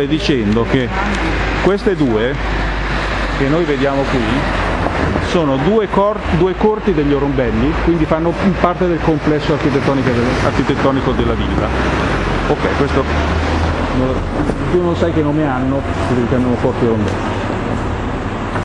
stai dicendo che queste due, che noi vediamo qui, sono due, cor- due corti degli orombelli, quindi fanno parte del complesso architettonico, del- architettonico della villa. Ok, questo tu non sai che nome hanno, si chiamano corti orombelli.